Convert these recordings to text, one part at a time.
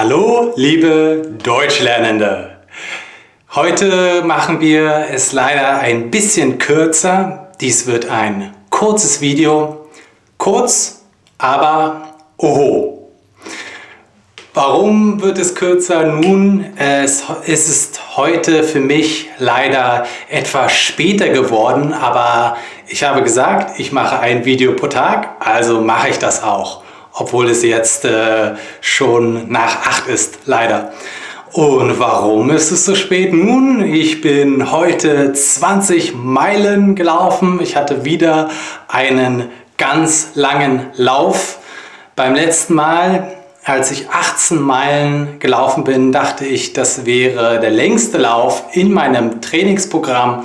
Hallo, liebe Deutschlernende! Heute machen wir es leider ein bisschen kürzer. Dies wird ein kurzes Video. Kurz, aber oho. Warum wird es kürzer? Nun, es ist heute für mich leider etwas später geworden, aber ich habe gesagt, ich mache ein Video pro Tag, also mache ich das auch obwohl es jetzt äh, schon nach 8 ist, leider. Und warum ist es so spät? Nun, ich bin heute 20 Meilen gelaufen. Ich hatte wieder einen ganz langen Lauf. Beim letzten Mal, als ich 18 Meilen gelaufen bin, dachte ich, das wäre der längste Lauf in meinem Trainingsprogramm.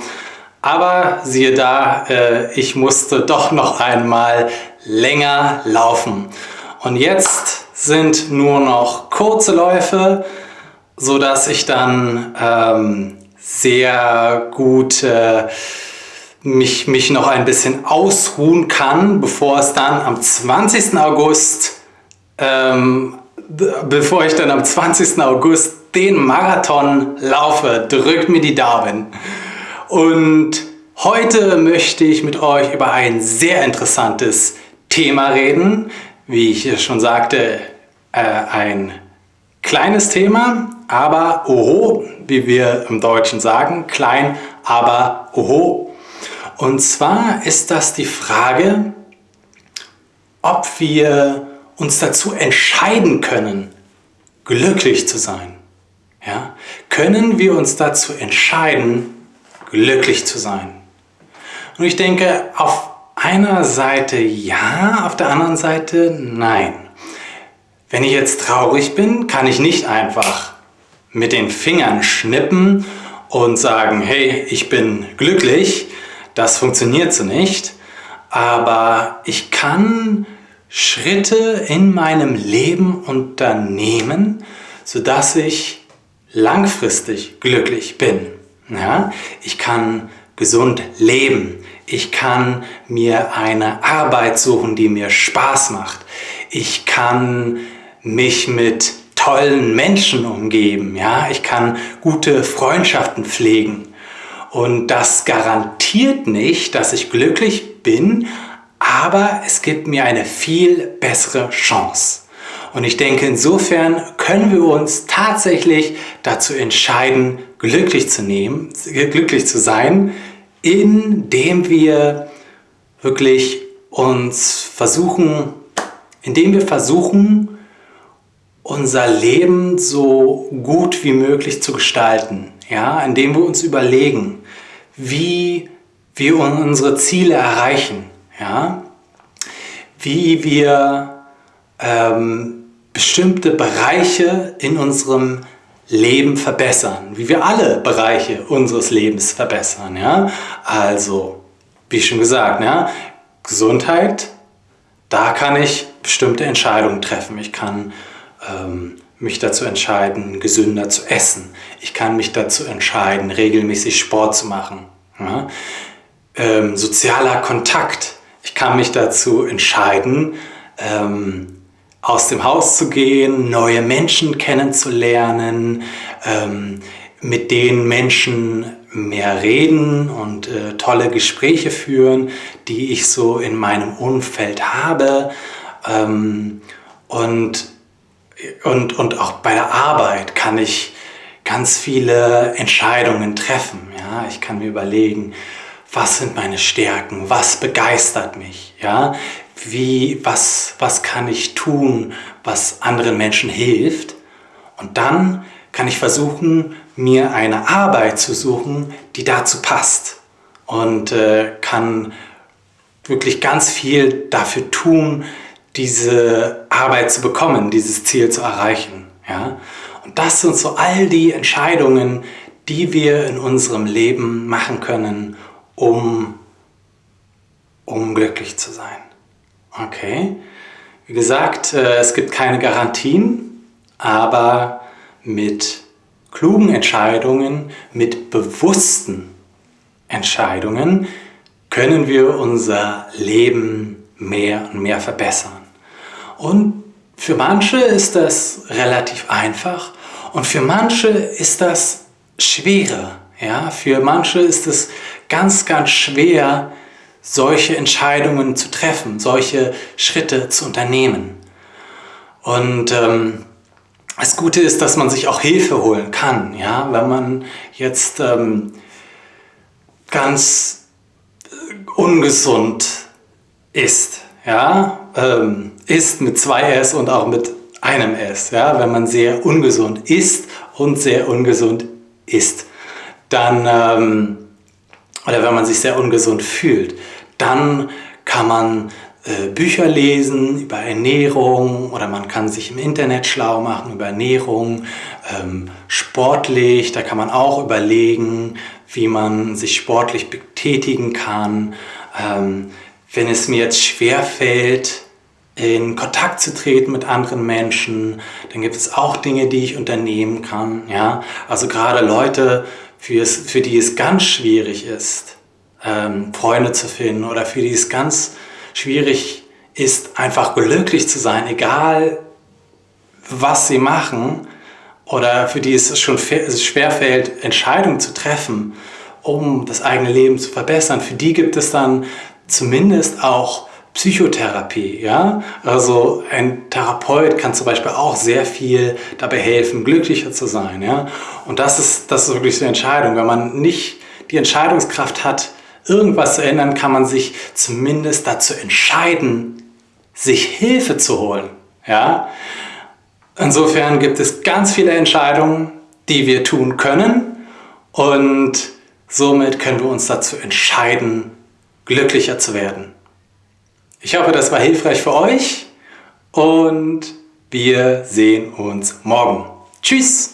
Aber siehe da, äh, ich musste doch noch einmal länger laufen. Und jetzt sind nur noch kurze Läufe, so dass ich dann ähm, sehr gut äh, mich, mich noch ein bisschen ausruhen kann, bevor es dann am 20. August, ähm, bevor ich dann am 20. August den Marathon laufe. Drückt mir die Daumen. Und heute möchte ich mit euch über ein sehr interessantes Thema reden, wie ich schon sagte, äh, ein kleines Thema, aber oho, wie wir im Deutschen sagen, klein, aber oho. Und zwar ist das die Frage, ob wir uns dazu entscheiden können, glücklich zu sein. Ja? Können wir uns dazu entscheiden, glücklich zu sein? Und ich denke, auf einer Seite ja, auf der anderen Seite nein. Wenn ich jetzt traurig bin, kann ich nicht einfach mit den Fingern schnippen und sagen, hey, ich bin glücklich. Das funktioniert so nicht. Aber ich kann Schritte in meinem Leben unternehmen, sodass ich langfristig glücklich bin. Ja? Ich kann gesund leben. Ich kann mir eine Arbeit suchen, die mir Spaß macht. Ich kann mich mit tollen Menschen umgeben. Ja? Ich kann gute Freundschaften pflegen. Und das garantiert nicht, dass ich glücklich bin, aber es gibt mir eine viel bessere Chance. Und ich denke, insofern können wir uns tatsächlich dazu entscheiden, glücklich zu nehmen, glücklich zu sein, indem wir wirklich uns versuchen, indem wir versuchen, unser Leben so gut wie möglich zu gestalten. Ja, indem wir uns überlegen, wie wir unsere Ziele erreichen. Ja, wie wir ähm, bestimmte Bereiche in unserem Leben verbessern, wie wir alle Bereiche unseres Lebens verbessern. Ja? Also, wie schon gesagt, ja, Gesundheit, da kann ich bestimmte Entscheidungen treffen. Ich kann ähm, mich dazu entscheiden, gesünder zu essen. Ich kann mich dazu entscheiden, regelmäßig Sport zu machen. Ja? Ähm, sozialer Kontakt. Ich kann mich dazu entscheiden, ähm, aus dem Haus zu gehen, neue Menschen kennenzulernen, ähm, mit den Menschen mehr reden und äh, tolle Gespräche führen, die ich so in meinem Umfeld habe. Ähm, und, und, und auch bei der Arbeit kann ich ganz viele Entscheidungen treffen. Ja? Ich kann mir überlegen, was sind meine Stärken, was begeistert mich, ja? Wie, was, was kann ich tun, was anderen Menschen hilft. Und dann kann ich versuchen, mir eine Arbeit zu suchen, die dazu passt. Und äh, kann wirklich ganz viel dafür tun, diese Arbeit zu bekommen, dieses Ziel zu erreichen. Ja? Und das sind so all die Entscheidungen, die wir in unserem Leben machen können, um, um glücklich zu sein. Okay. Wie gesagt, äh, es gibt keine Garantien, aber mit klugen Entscheidungen, mit bewussten Entscheidungen können wir unser Leben mehr und mehr verbessern. Und Für manche ist das relativ einfach und für manche ist das schwerer. Ja? Für manche ist es ganz, ganz schwer, solche Entscheidungen zu treffen, solche Schritte zu unternehmen. Und ähm, das Gute ist, dass man sich auch Hilfe holen kann, ja, wenn man jetzt ähm, ganz ungesund ist, ja, ähm, ist mit zwei S und auch mit einem S, ja, wenn man sehr ungesund ist und sehr ungesund ist, dann, ähm, oder wenn man sich sehr ungesund fühlt, dann kann man äh, Bücher lesen über Ernährung oder man kann sich im Internet schlau machen über Ernährung, ähm, sportlich, da kann man auch überlegen, wie man sich sportlich betätigen kann. Ähm, wenn es mir jetzt schwer fällt, in Kontakt zu treten mit anderen Menschen, dann gibt es auch Dinge, die ich unternehmen kann. Ja? Also gerade Leute, für, die es ganz schwierig ist, ähm, Freunde zu finden oder für die es ganz schwierig ist, einfach glücklich zu sein, egal was sie machen oder für die es schon schwer fällt, Entscheidungen zu treffen, um das eigene Leben zu verbessern. Für die gibt es dann zumindest auch Psychotherapie. Ja? Also ein Therapeut kann zum Beispiel auch sehr viel dabei helfen, glücklicher zu sein. Ja? Und das ist, das ist wirklich so eine Entscheidung. Wenn man nicht die Entscheidungskraft hat, irgendwas zu ändern, kann man sich zumindest dazu entscheiden, sich Hilfe zu holen. Ja? Insofern gibt es ganz viele Entscheidungen, die wir tun können und somit können wir uns dazu entscheiden, glücklicher zu werden. Ich hoffe, das war hilfreich für euch und wir sehen uns morgen. Tschüss!